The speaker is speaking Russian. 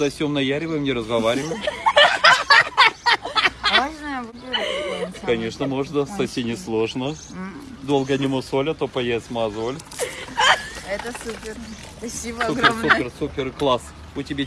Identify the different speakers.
Speaker 1: Сосем наяриваем, не разговариваем.
Speaker 2: Можно?
Speaker 1: Конечно, можно, соси не сложно. Долго не мусоля, а то поест мазоль.
Speaker 2: Это супер. Спасибо
Speaker 1: Супер,
Speaker 2: огромное.
Speaker 1: супер, супер, класс. У тебя